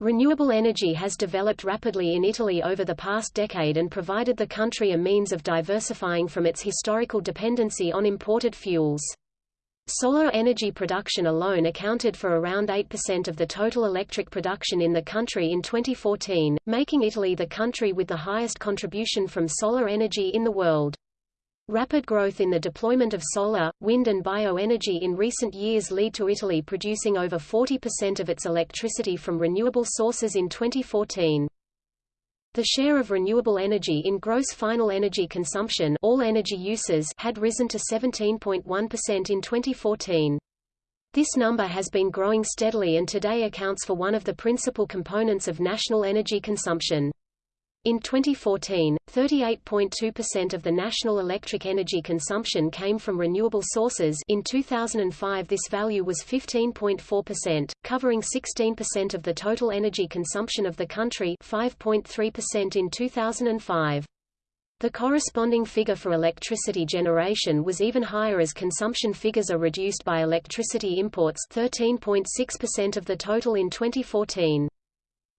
Renewable energy has developed rapidly in Italy over the past decade and provided the country a means of diversifying from its historical dependency on imported fuels. Solar energy production alone accounted for around 8% of the total electric production in the country in 2014, making Italy the country with the highest contribution from solar energy in the world. Rapid growth in the deployment of solar, wind and bioenergy in recent years lead to Italy producing over 40% of its electricity from renewable sources in 2014. The share of renewable energy in gross final energy consumption all energy uses had risen to 17.1% in 2014. This number has been growing steadily and today accounts for one of the principal components of national energy consumption. In 2014, 38.2% of the national electric energy consumption came from renewable sources in 2005 this value was 15.4%, covering 16% of the total energy consumption of the country 5.3% in 2005. The corresponding figure for electricity generation was even higher as consumption figures are reduced by electricity imports 13.6% of the total in 2014.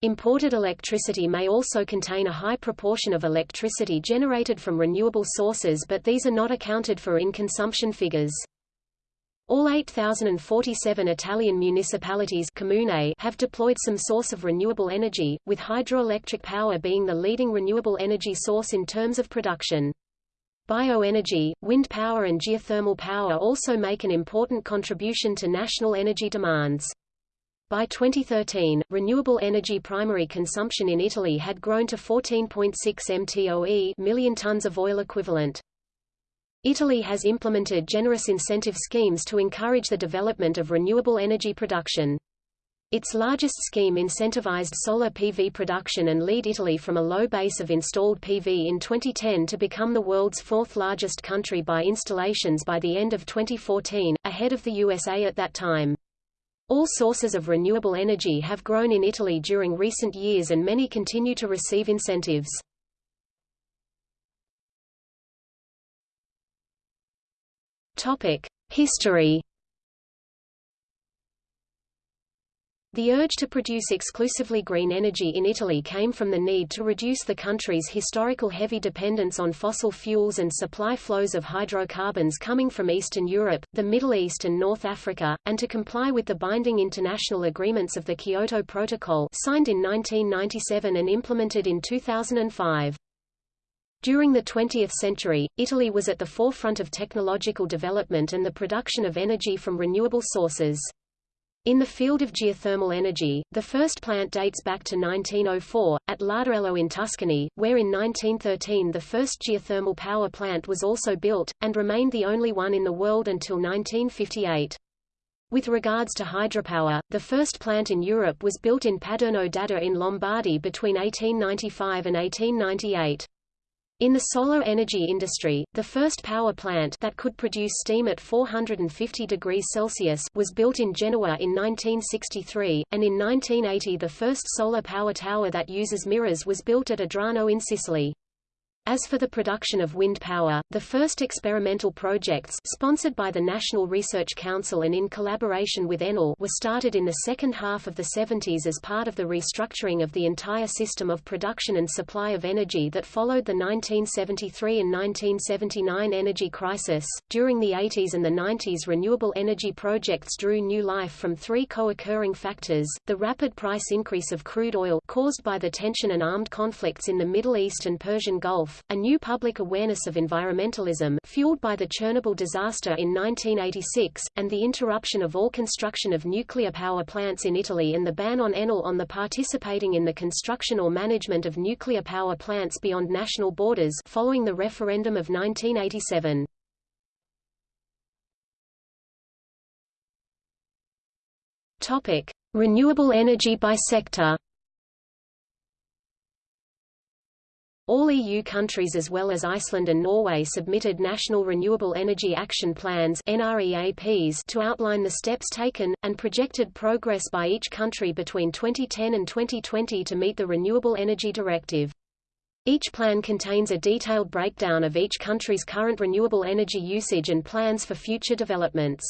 Imported electricity may also contain a high proportion of electricity generated from renewable sources but these are not accounted for in consumption figures. All 8,047 Italian municipalities comune have deployed some source of renewable energy, with hydroelectric power being the leading renewable energy source in terms of production. Bioenergy, wind power and geothermal power also make an important contribution to national energy demands. By 2013, renewable energy primary consumption in Italy had grown to 14.6 mtoe million tons of oil equivalent. Italy has implemented generous incentive schemes to encourage the development of renewable energy production. Its largest scheme incentivized solar PV production and lead Italy from a low base of installed PV in 2010 to become the world's fourth largest country by installations by the end of 2014, ahead of the USA at that time. All sources of renewable energy have grown in Italy during recent years and many continue to receive incentives. History The urge to produce exclusively green energy in Italy came from the need to reduce the country's historical heavy dependence on fossil fuels and supply flows of hydrocarbons coming from Eastern Europe, the Middle East and North Africa, and to comply with the binding international agreements of the Kyoto Protocol signed in 1997 and implemented in 2005. During the 20th century, Italy was at the forefront of technological development and the production of energy from renewable sources. In the field of geothermal energy, the first plant dates back to 1904, at Larderello in Tuscany, where in 1913 the first geothermal power plant was also built, and remained the only one in the world until 1958. With regards to hydropower, the first plant in Europe was built in Paderno d'Adda in Lombardy between 1895 and 1898. In the solar energy industry, the first power plant that could produce steam at 450 degrees Celsius was built in Genoa in 1963, and in 1980 the first solar power tower that uses mirrors was built at Adrano in Sicily. As for the production of wind power, the first experimental projects sponsored by the National Research Council and in collaboration with Enel were started in the second half of the 70s as part of the restructuring of the entire system of production and supply of energy that followed the 1973 and 1979 energy crisis. During the 80s and the 90s renewable energy projects drew new life from three co-occurring factors, the rapid price increase of crude oil caused by the tension and armed conflicts in the Middle East and Persian Gulf, a new public awareness of environmentalism fueled by the Chernobyl disaster in 1986, and the interruption of all construction of nuclear power plants in Italy and the ban on Enel on the participating in the construction or management of nuclear power plants beyond national borders following the referendum of 1987. Topic: Renewable energy by sector. All EU countries as well as Iceland and Norway submitted National Renewable Energy Action Plans to outline the steps taken, and projected progress by each country between 2010 and 2020 to meet the Renewable Energy Directive. Each plan contains a detailed breakdown of each country's current renewable energy usage and plans for future developments.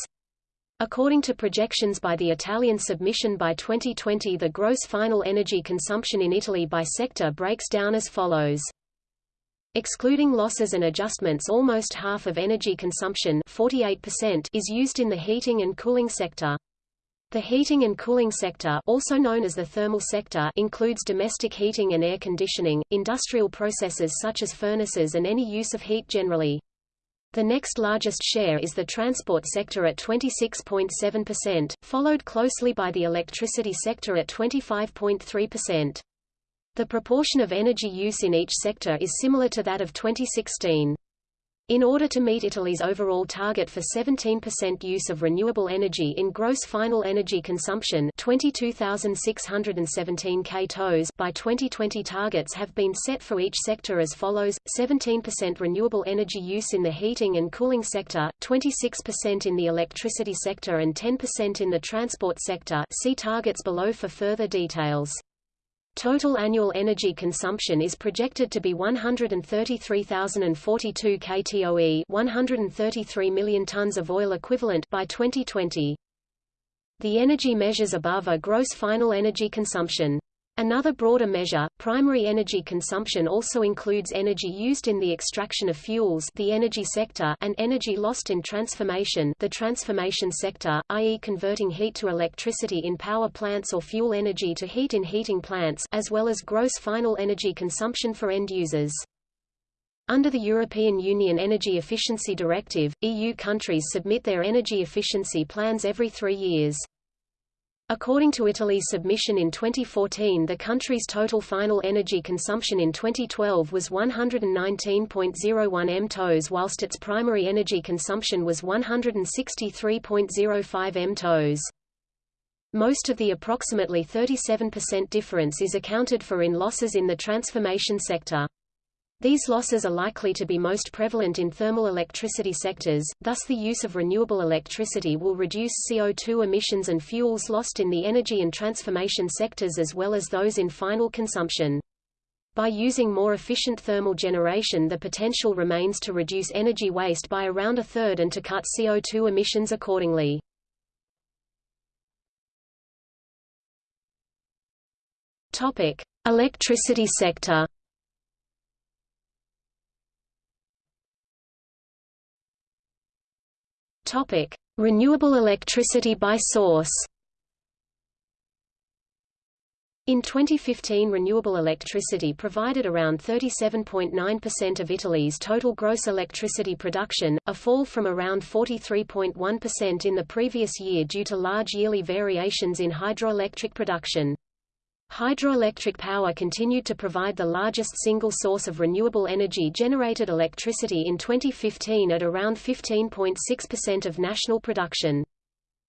According to projections by the Italian submission by 2020 the gross final energy consumption in Italy by sector breaks down as follows. Excluding losses and adjustments almost half of energy consumption 48% is used in the heating and cooling sector. The heating and cooling sector also known as the thermal sector includes domestic heating and air conditioning, industrial processes such as furnaces and any use of heat generally. The next largest share is the transport sector at 26.7%, followed closely by the electricity sector at 25.3%. The proportion of energy use in each sector is similar to that of 2016. In order to meet Italy's overall target for 17% use of renewable energy in gross final energy consumption 22,617 kTOs by 2020 targets have been set for each sector as follows, 17% renewable energy use in the heating and cooling sector, 26% in the electricity sector and 10% in the transport sector see targets below for further details. Total annual energy consumption is projected to be 133,042 kTOE 133 million tons of oil equivalent by 2020. The energy measures above are gross final energy consumption. Another broader measure, primary energy consumption also includes energy used in the extraction of fuels the energy sector and energy lost in transformation the transformation sector, i.e. converting heat to electricity in power plants or fuel energy to heat in heating plants as well as gross final energy consumption for end users. Under the European Union Energy Efficiency Directive, EU countries submit their energy efficiency plans every three years. According to Italy's submission in 2014 the country's total final energy consumption in 2012 was 119.01 mTOs whilst its primary energy consumption was 163.05 mTOs. Most of the approximately 37% difference is accounted for in losses in the transformation sector. These losses are likely to be most prevalent in thermal electricity sectors, thus the use of renewable electricity will reduce CO2 emissions and fuels lost in the energy and transformation sectors as well as those in final consumption. By using more efficient thermal generation the potential remains to reduce energy waste by around a third and to cut CO2 emissions accordingly. Topic: Electricity sector. Topic: Renewable electricity by source. In 2015 renewable electricity provided around 37.9% of Italy's total gross electricity production, a fall from around 43.1% in the previous year due to large yearly variations in hydroelectric production. Hydroelectric power continued to provide the largest single source of renewable energy generated electricity in 2015 at around 15.6% of national production.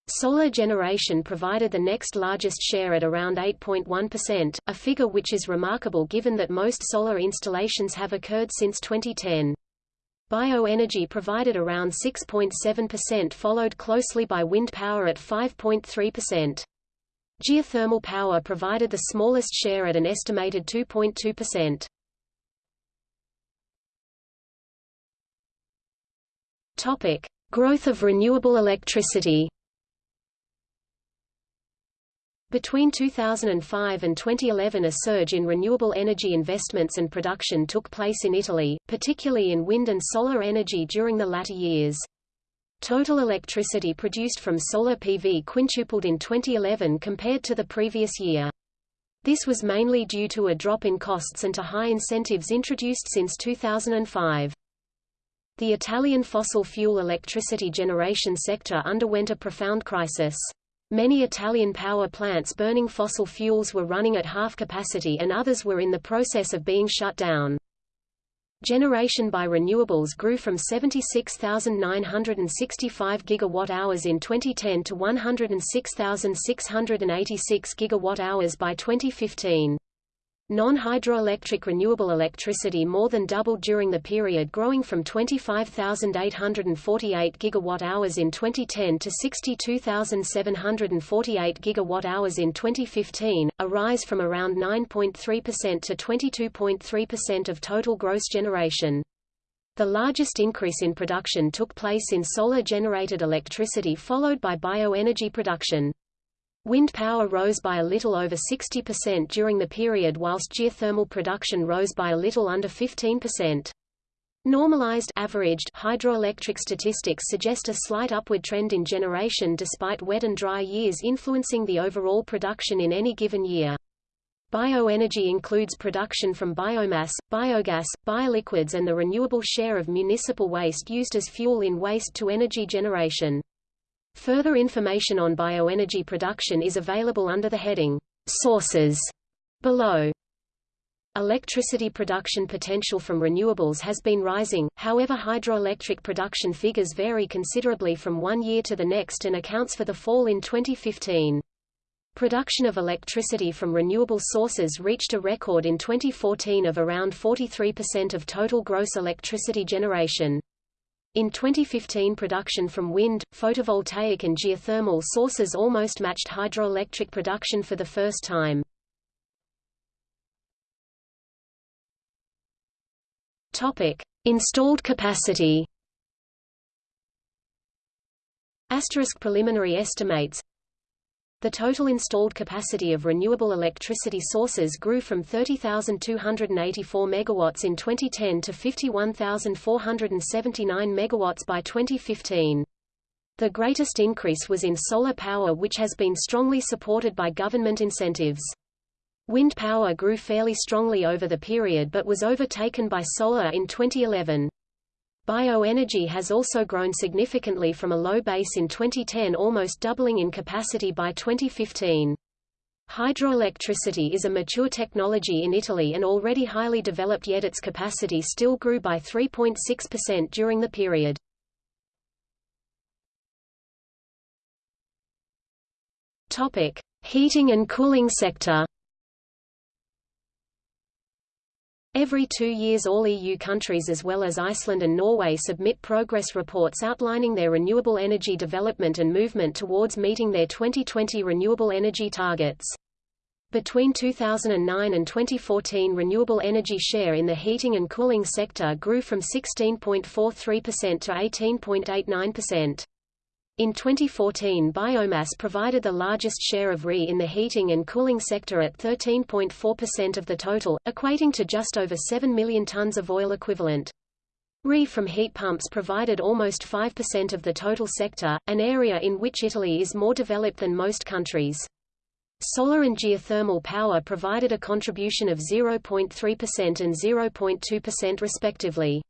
Solar generation provided the next largest share at around 8.1%, a figure which is remarkable given that most solar installations have occurred since 2010. Bioenergy provided around 6.7% followed closely by wind power at 5.3%. Geothermal power provided the smallest share at an estimated 2.2%. Topic: Growth of renewable electricity. Between 2005 and 2011 a surge in renewable energy investments and production took place in Italy, particularly in wind and solar energy during the latter years. Total electricity produced from solar PV quintupled in 2011 compared to the previous year. This was mainly due to a drop in costs and to high incentives introduced since 2005. The Italian fossil fuel electricity generation sector underwent a profound crisis. Many Italian power plants burning fossil fuels were running at half capacity and others were in the process of being shut down. Generation by renewables grew from 76,965 gigawatt-hours in 2010 to 106,686 gigawatt-hours by 2015. Non-hydroelectric renewable electricity more than doubled during the period growing from 25,848 gigawatt-hours in 2010 to 62,748 gigawatt-hours in 2015, a rise from around 9.3% to 22.3% of total gross generation. The largest increase in production took place in solar-generated electricity followed by bioenergy production. Wind power rose by a little over 60% during the period whilst geothermal production rose by a little under 15%. Normalized averaged hydroelectric statistics suggest a slight upward trend in generation despite wet and dry years influencing the overall production in any given year. Bioenergy includes production from biomass, biogas, bioliquids and the renewable share of municipal waste used as fuel in waste-to-energy generation. Further information on bioenergy production is available under the heading, Sources, below. Electricity production potential from renewables has been rising, however hydroelectric production figures vary considerably from one year to the next and accounts for the fall in 2015. Production of electricity from renewable sources reached a record in 2014 of around 43% of total gross electricity generation. In 2015 production from wind, photovoltaic and geothermal sources almost matched hydroelectric production for the first time. Topic: Installed capacity. Asterisk preliminary estimates the total installed capacity of renewable electricity sources grew from 30,284 megawatts in 2010 to 51,479 megawatts by 2015. The greatest increase was in solar power which has been strongly supported by government incentives. Wind power grew fairly strongly over the period but was overtaken by solar in 2011. Bioenergy has also grown significantly from a low base in 2010 almost doubling in capacity by 2015. Hydroelectricity is a mature technology in Italy and already highly developed yet its capacity still grew by 3.6% during the period. Topic: Heating and cooling sector. Every two years all EU countries as well as Iceland and Norway submit progress reports outlining their renewable energy development and movement towards meeting their 2020 renewable energy targets. Between 2009 and 2014 renewable energy share in the heating and cooling sector grew from 16.43% to 18.89%. In 2014 biomass provided the largest share of RE in the heating and cooling sector at 13.4% of the total, equating to just over 7 million tons of oil equivalent. RE from heat pumps provided almost 5% of the total sector, an area in which Italy is more developed than most countries. Solar and geothermal power provided a contribution of 0.3% and 0.2% respectively.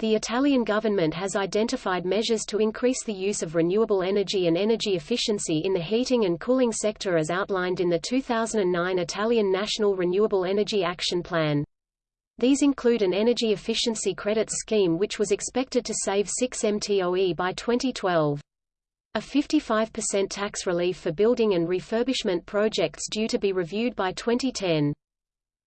The Italian government has identified measures to increase the use of renewable energy and energy efficiency in the heating and cooling sector as outlined in the 2009 Italian National Renewable Energy Action Plan. These include an energy efficiency credits scheme which was expected to save 6 mtoe by 2012. A 55% tax relief for building and refurbishment projects due to be reviewed by 2010.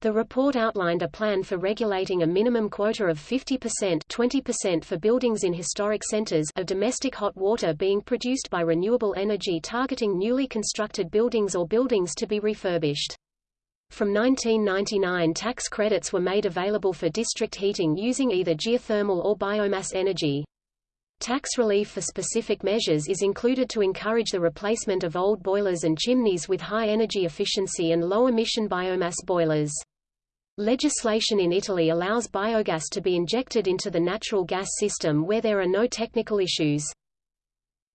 The report outlined a plan for regulating a minimum quota of 50% 20% for buildings in historic centers of domestic hot water being produced by renewable energy targeting newly constructed buildings or buildings to be refurbished. From 1999 tax credits were made available for district heating using either geothermal or biomass energy. Tax relief for specific measures is included to encourage the replacement of old boilers and chimneys with high energy efficiency and low-emission biomass boilers. Legislation in Italy allows biogas to be injected into the natural gas system where there are no technical issues.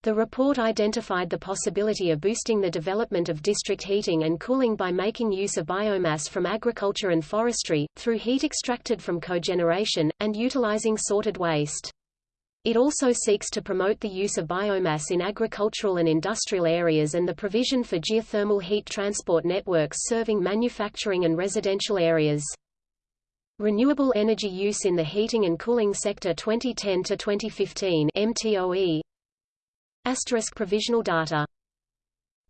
The report identified the possibility of boosting the development of district heating and cooling by making use of biomass from agriculture and forestry, through heat extracted from cogeneration, and utilizing sorted waste. It also seeks to promote the use of biomass in agricultural and industrial areas and the provision for geothermal heat transport networks serving manufacturing and residential areas. Renewable energy use in the heating and cooling sector 2010 to 2015 MTOE Asterisk provisional data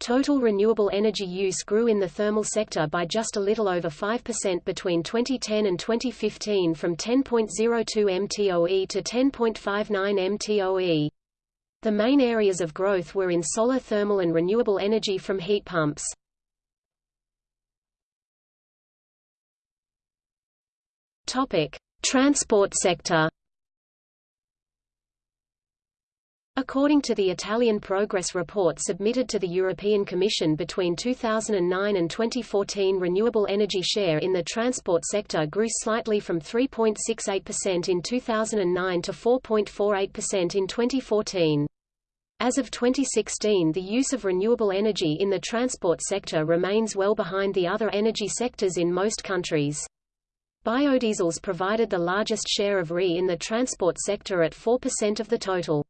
Total renewable energy use grew in the thermal sector by just a little over 5% between 2010 and 2015 from 10.02 mtoe to 10.59 mtoe. The main areas of growth were in solar thermal and renewable energy from heat pumps. Topic: Transport sector According to the Italian progress report submitted to the European Commission between 2009 and 2014 renewable energy share in the transport sector grew slightly from 3.68% in 2009 to 4.48% in 2014. As of 2016 the use of renewable energy in the transport sector remains well behind the other energy sectors in most countries. Biodiesels provided the largest share of RE in the transport sector at 4% of the total.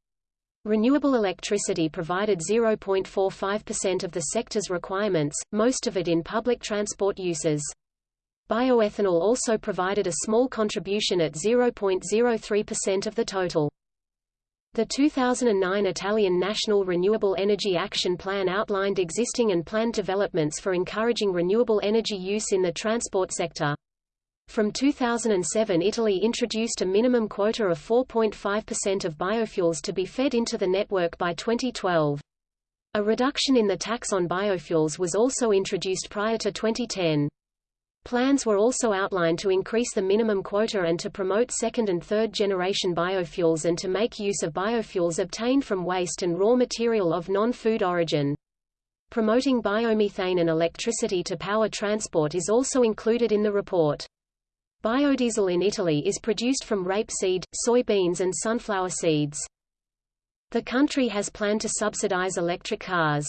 Renewable electricity provided 0.45% of the sector's requirements, most of it in public transport uses. Bioethanol also provided a small contribution at 0.03% of the total. The 2009 Italian National Renewable Energy Action Plan outlined existing and planned developments for encouraging renewable energy use in the transport sector. From 2007 Italy introduced a minimum quota of 4.5% of biofuels to be fed into the network by 2012. A reduction in the tax on biofuels was also introduced prior to 2010. Plans were also outlined to increase the minimum quota and to promote second and third generation biofuels and to make use of biofuels obtained from waste and raw material of non-food origin. Promoting biomethane and electricity to power transport is also included in the report. Biodiesel in Italy is produced from rapeseed, soybeans and sunflower seeds. The country has planned to subsidize electric cars.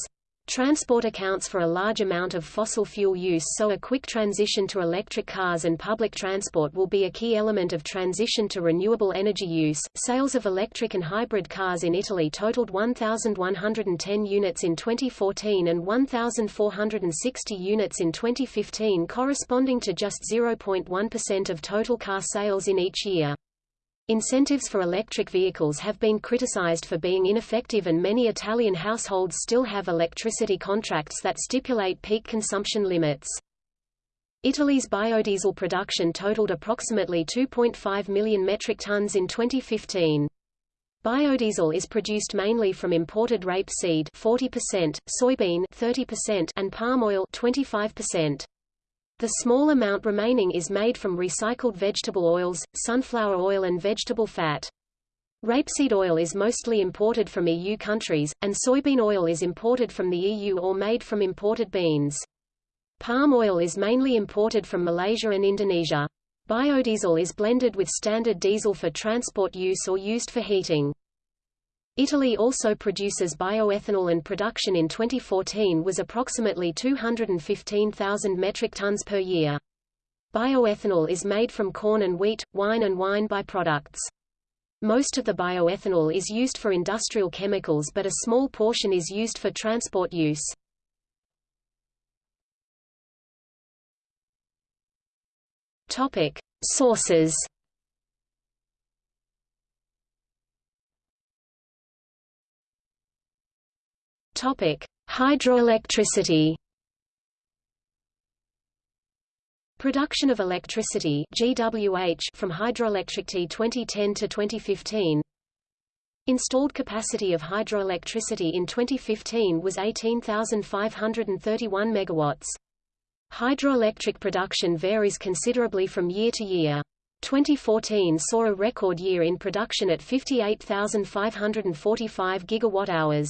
Transport accounts for a large amount of fossil fuel use so a quick transition to electric cars and public transport will be a key element of transition to renewable energy use. Sales of electric and hybrid cars in Italy totaled 1,110 units in 2014 and 1,460 units in 2015 corresponding to just 0.1% of total car sales in each year. Incentives for electric vehicles have been criticized for being ineffective and many Italian households still have electricity contracts that stipulate peak consumption limits. Italy's biodiesel production totaled approximately 2.5 million metric tons in 2015. Biodiesel is produced mainly from imported rapeseed 40%, soybean 30%, and palm oil 25%. The small amount remaining is made from recycled vegetable oils, sunflower oil and vegetable fat. Rapeseed oil is mostly imported from EU countries, and soybean oil is imported from the EU or made from imported beans. Palm oil is mainly imported from Malaysia and Indonesia. Biodiesel is blended with standard diesel for transport use or used for heating. Italy also produces bioethanol and production in 2014 was approximately 215,000 metric tons per year. Bioethanol is made from corn and wheat, wine and wine byproducts. Most of the bioethanol is used for industrial chemicals but a small portion is used for transport use. Topic: Sources Topic: Hydroelectricity. Production of electricity GWH from Hydroelectricity 2010 to 2015. Installed capacity of hydroelectricity in 2015 was 18,531 megawatts. Hydroelectric production varies considerably from year to year. 2014 saw a record year in production at 58,545 gigawatt-hours.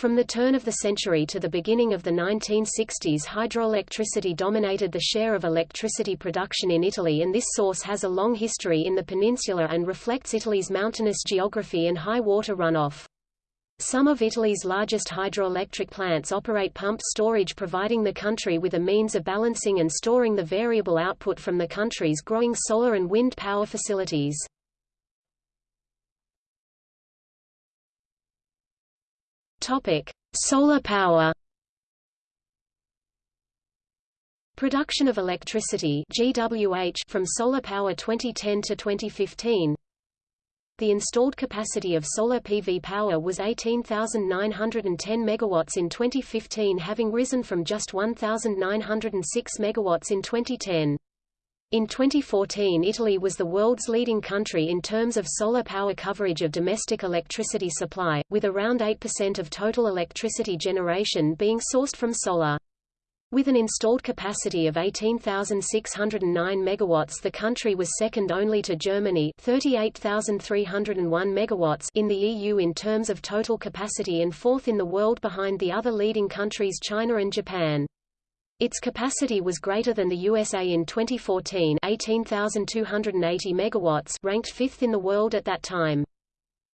From the turn of the century to the beginning of the 1960s hydroelectricity dominated the share of electricity production in Italy and this source has a long history in the peninsula and reflects Italy's mountainous geography and high water runoff. Some of Italy's largest hydroelectric plants operate pumped storage providing the country with a means of balancing and storing the variable output from the country's growing solar and wind power facilities. Topic: Solar power. Production of electricity (GWH) from solar power 2010 to 2015. The installed capacity of solar PV power was 18,910 megawatts in 2015 having risen from just 1,906 megawatts in 2010. In 2014 Italy was the world's leading country in terms of solar power coverage of domestic electricity supply, with around 8% of total electricity generation being sourced from solar. With an installed capacity of 18,609 megawatts the country was second only to Germany 38,301 megawatts in the EU in terms of total capacity and fourth in the world behind the other leading countries China and Japan. Its capacity was greater than the USA in 2014 18,280 megawatts ranked fifth in the world at that time.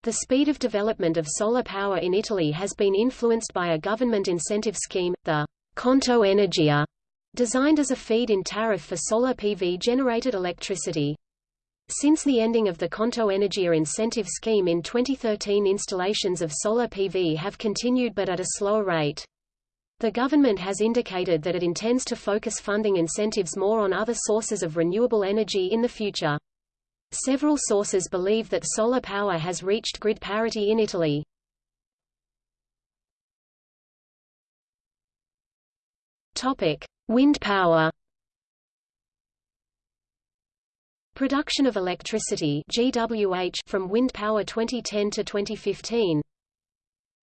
The speed of development of solar power in Italy has been influenced by a government incentive scheme, the Conto Energia, designed as a feed-in tariff for solar PV-generated electricity. Since the ending of the Conto Energia incentive scheme in 2013 installations of solar PV have continued but at a slower rate. The government has indicated that it intends to focus funding incentives more on other sources of renewable energy in the future. Several sources believe that solar power has reached grid parity in Italy. Topic: Wind power. Production of electricity GWH from wind power 2010 to 2015.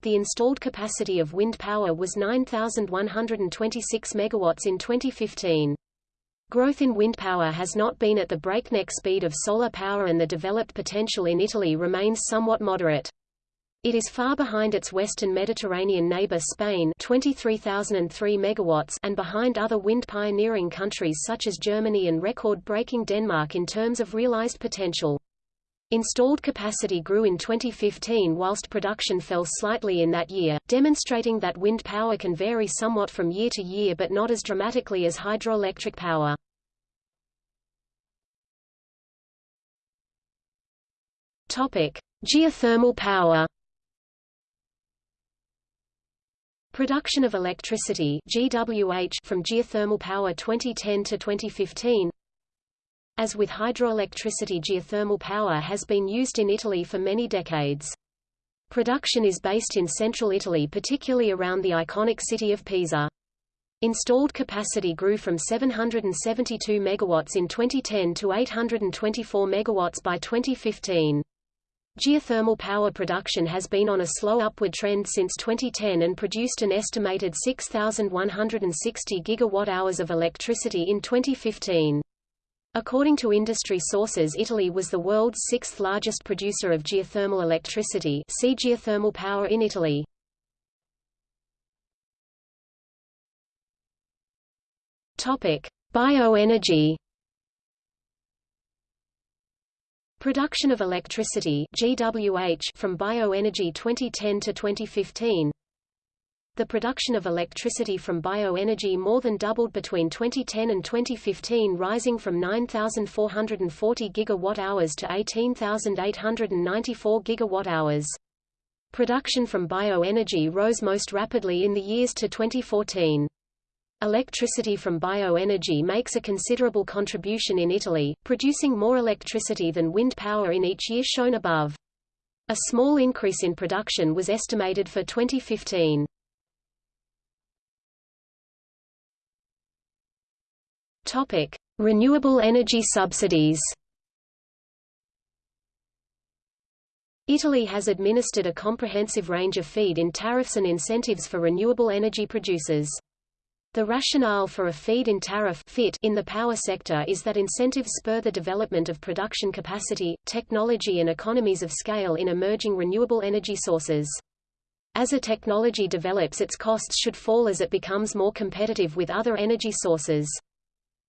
The installed capacity of wind power was 9126 megawatts in 2015. Growth in wind power has not been at the breakneck speed of solar power and the developed potential in Italy remains somewhat moderate. It is far behind its western Mediterranean neighbor Spain 23,003 megawatts and behind other wind pioneering countries such as Germany and record-breaking Denmark in terms of realized potential. Installed capacity grew in 2015 whilst production fell slightly in that year, demonstrating that wind power can vary somewhat from year to year but not as dramatically as hydroelectric power. Topic: Geothermal power Production of electricity GWH from geothermal power 2010 to 2015 As with hydroelectricity geothermal power has been used in Italy for many decades. Production is based in central Italy particularly around the iconic city of Pisa. Installed capacity grew from 772 megawatts in 2010 to 824 megawatts by 2015. Geothermal power production has been on a slow upward trend since 2010 and produced an estimated 6,160 gigawatt-hours of electricity in 2015. According to industry sources Italy was the world's sixth largest producer of geothermal electricity see geothermal power in Italy. Bioenergy Production of electricity GWH from bioenergy 2010 to 2015 The production of electricity from bioenergy more than doubled between 2010 and 2015 rising from 9,440 gigawatt-hours to 18,894 gigawatt-hours. Production from bioenergy rose most rapidly in the years to 2014. Electricity from bioenergy makes a considerable contribution in Italy, producing more electricity than wind power in each year shown above. A small increase in production was estimated for 2015. Topic: Renewable energy subsidies. Italy has administered a comprehensive range of feed-in tariffs and incentives for renewable energy producers. The rationale for a feed-in tariff FIT in the power sector is that incentives spur the development of production capacity, technology and economies of scale in emerging renewable energy sources. As a technology develops its costs should fall as it becomes more competitive with other energy sources.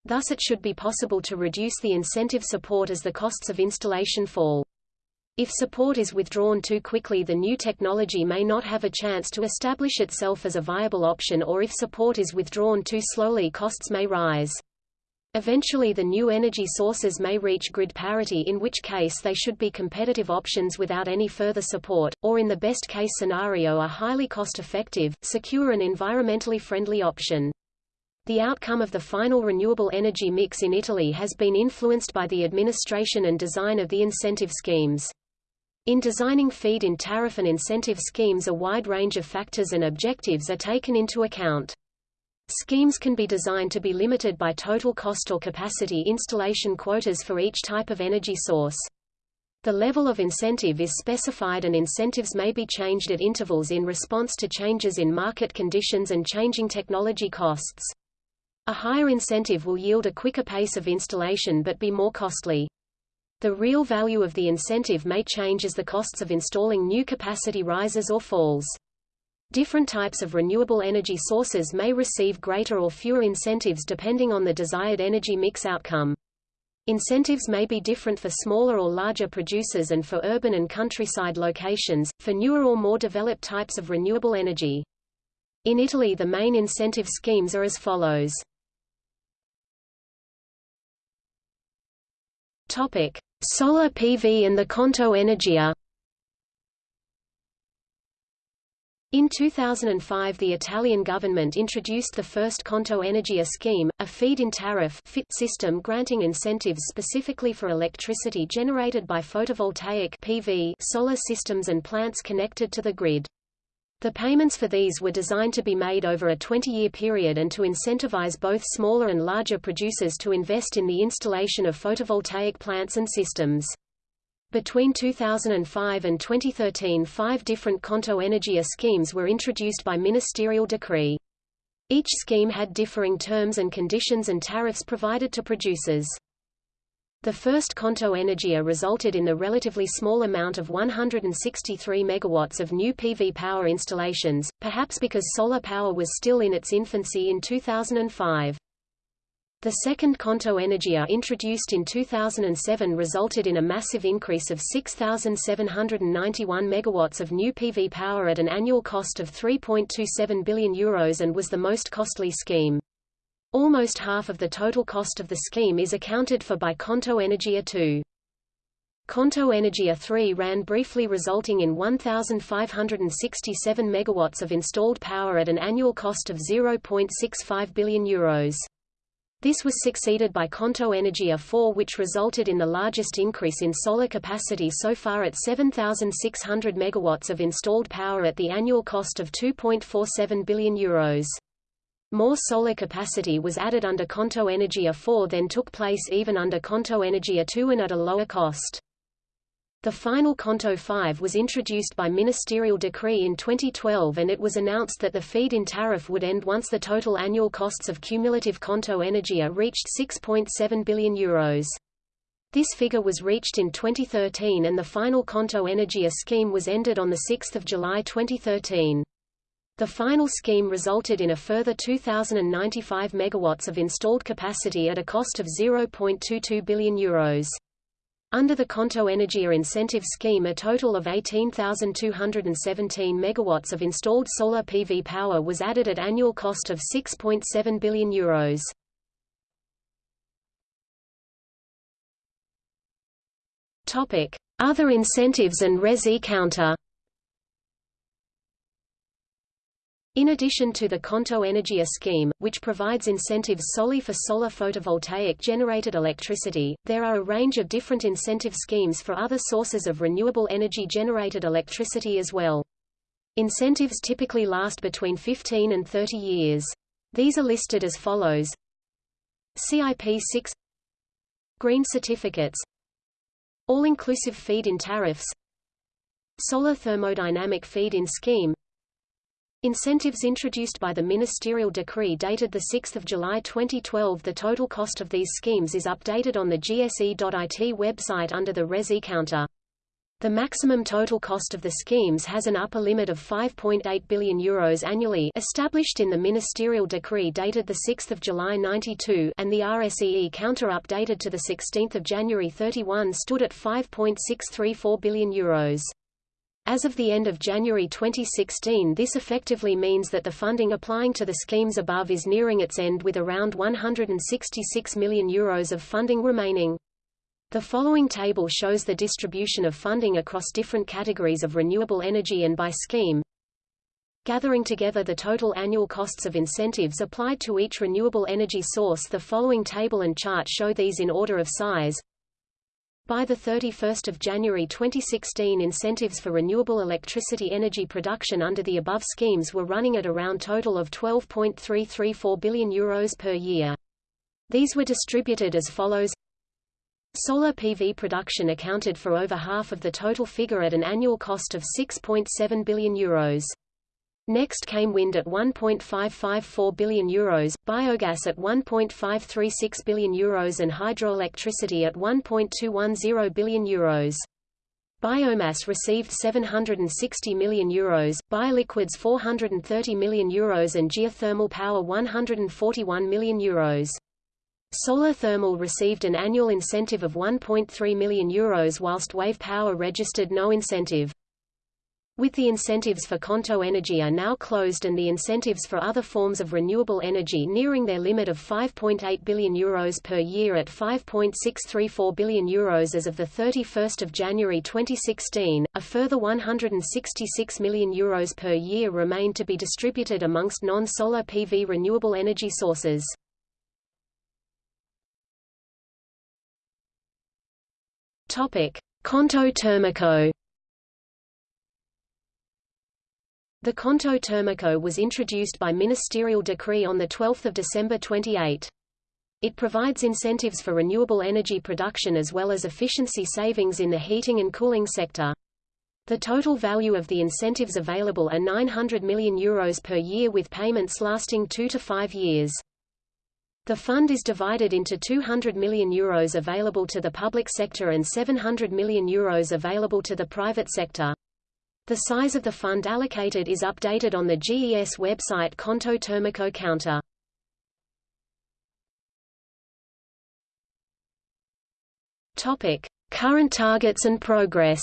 Thus it should be possible to reduce the incentive support as the costs of installation fall. If support is withdrawn too quickly the new technology may not have a chance to establish itself as a viable option or if support is withdrawn too slowly costs may rise. Eventually the new energy sources may reach grid parity in which case they should be competitive options without any further support, or in the best case scenario a highly cost-effective, secure and environmentally friendly option. The outcome of the final renewable energy mix in Italy has been influenced by the administration and design of the incentive schemes. In designing feed-in tariff and incentive schemes a wide range of factors and objectives are taken into account. Schemes can be designed to be limited by total cost or capacity installation quotas for each type of energy source. The level of incentive is specified and incentives may be changed at intervals in response to changes in market conditions and changing technology costs. A higher incentive will yield a quicker pace of installation but be more costly. The real value of the incentive may change as the costs of installing new capacity rises or falls. Different types of renewable energy sources may receive greater or fewer incentives depending on the desired energy mix outcome. Incentives may be different for smaller or larger producers and for urban and countryside locations, for newer or more developed types of renewable energy. In Italy the main incentive schemes are as follows. Topic: Solar PV and the Conto Energia. In 2005 the Italian government introduced the first Conto Energia scheme, a feed-in tariff fit system granting incentives specifically for electricity generated by photovoltaic PV solar systems and plants connected to the grid. The payments for these were designed to be made over a 20-year period and to incentivize both smaller and larger producers to invest in the installation of photovoltaic plants and systems. Between 2005 and 2013 five different Conto Energia schemes were introduced by ministerial decree. Each scheme had differing terms and conditions and tariffs provided to producers. The first Conto Energia resulted in the relatively small amount of 163 megawatts of new PV power installations, perhaps because solar power was still in its infancy in 2005. The second Conto Energia introduced in 2007 resulted in a massive increase of 6,791 megawatts of new PV power at an annual cost of 3.27 billion euros and was the most costly scheme. Almost half of the total cost of the scheme is accounted for by Conto Energia 2. Conto Energia 3 ran briefly resulting in 1,567 megawatts of installed power at an annual cost of 0.65 billion euros. This was succeeded by Conto Energia 4 which resulted in the largest increase in solar capacity so far at 7,600 megawatts of installed power at the annual cost of 2.47 billion euros. More solar capacity was added under Conto Energia 4 than took place even under Conto Energia 2 and at a lower cost. The final Conto 5 was introduced by ministerial decree in 2012 and it was announced that the feed-in tariff would end once the total annual costs of cumulative Conto Energia reached 6.7 billion euros. This figure was reached in 2013 and the final Conto Energia scheme was ended on 6 July 2013. The final scheme resulted in a further 2,095 megawatts of installed capacity at a cost of 0.22 billion euros. Under the Conto Energia incentive scheme a total of 18,217 megawatts of installed solar PV power was added at annual cost of 6.7 billion euros. Other incentives and res e-counter In addition to the Conto Energia scheme, which provides incentives solely for solar photovoltaic-generated electricity, there are a range of different incentive schemes for other sources of renewable energy-generated electricity as well. Incentives typically last between 15 and 30 years. These are listed as follows. CIP 6 Green certificates All-inclusive feed-in tariffs Solar thermodynamic feed-in scheme Incentives introduced by the ministerial decree dated 6 July 2012 The total cost of these schemes is updated on the gse.it website under the Res counter. The maximum total cost of the schemes has an upper limit of 5.8 billion euros annually established in the ministerial decree dated 6 July 92 and the RSEE counter updated to 16 January 31 stood at 5.634 billion euros. As of the end of January 2016 this effectively means that the funding applying to the schemes above is nearing its end with around 166 million euros of funding remaining. The following table shows the distribution of funding across different categories of renewable energy and by scheme. Gathering together the total annual costs of incentives applied to each renewable energy source the following table and chart show these in order of size. By 31 January 2016 incentives for renewable electricity energy production under the above schemes were running at around total of 12.334 billion euros per year. These were distributed as follows Solar PV production accounted for over half of the total figure at an annual cost of 6.7 billion euros. Next came wind at €1.554 billion, Euros, biogas at €1.536 billion Euros and hydroelectricity at €1.210 billion. Euros. Biomass received €760 million, Euros, bioliquids €430 million Euros and geothermal power €141 million. Euros. Solar thermal received an annual incentive of €1.3 million Euros whilst wave power registered no incentive. With the incentives for Conto Energia are now closed and the incentives for other forms of renewable energy nearing their limit of €5.8 billion Euros per year at €5.634 billion Euros as of the 31st of January 2016, a further €166 million Euros per year remain to be distributed amongst non-solar PV renewable energy sources. Topic: Conto Termico The Conto Termico was introduced by ministerial decree on 12 December 28. It provides incentives for renewable energy production as well as efficiency savings in the heating and cooling sector. The total value of the incentives available are €900 million Euros per year with payments lasting two to five years. The fund is divided into €200 million Euros available to the public sector and €700 million Euros available to the private sector. The size of the fund allocated is updated on the GES website Conto Termico Counter. Topic: Current targets and progress.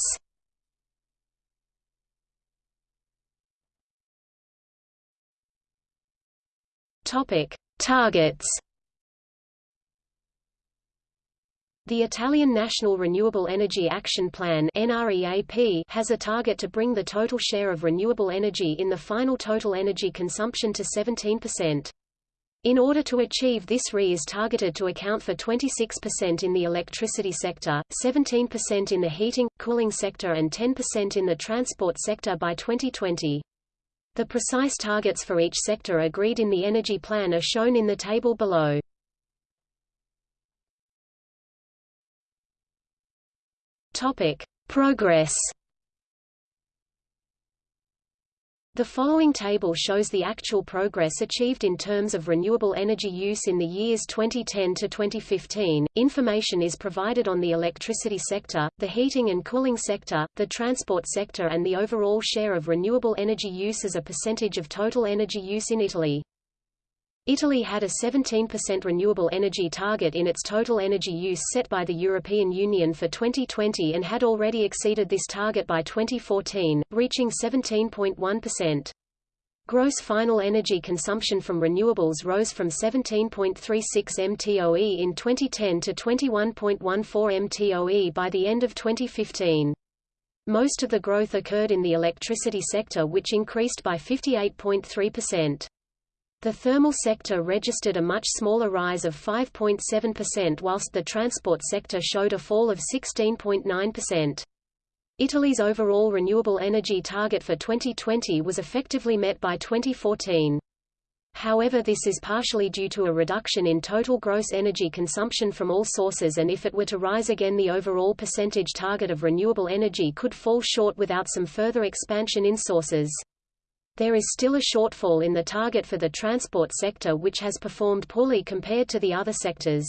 Topic: Targets. The Italian National Renewable Energy Action Plan has a target to bring the total share of renewable energy in the final total energy consumption to 17%. In order to achieve this RE is targeted to account for 26% in the electricity sector, 17% in the heating, cooling sector and 10% in the transport sector by 2020. The precise targets for each sector agreed in the Energy Plan are shown in the table below. Topic: Progress. The following table shows the actual progress achieved in terms of renewable energy use in the years 2010 to 2015. Information is provided on the electricity sector, the heating and cooling sector, the transport sector and the overall share of renewable energy use as a percentage of total energy use in Italy. Italy had a 17% renewable energy target in its total energy use set by the European Union for 2020 and had already exceeded this target by 2014, reaching 17.1%. Gross final energy consumption from renewables rose from 17.36 mtoe in 2010 to 21.14 mtoe by the end of 2015. Most of the growth occurred in the electricity sector which increased by 58.3%. The thermal sector registered a much smaller rise of 5.7% whilst the transport sector showed a fall of 16.9%. Italy's overall renewable energy target for 2020 was effectively met by 2014. However this is partially due to a reduction in total gross energy consumption from all sources and if it were to rise again the overall percentage target of renewable energy could fall short without some further expansion in sources. There is still a shortfall in the target for the transport sector which has performed poorly compared to the other sectors.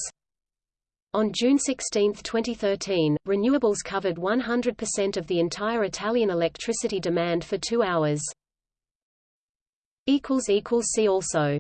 On June 16, 2013, renewables covered 100% of the entire Italian electricity demand for two hours. See also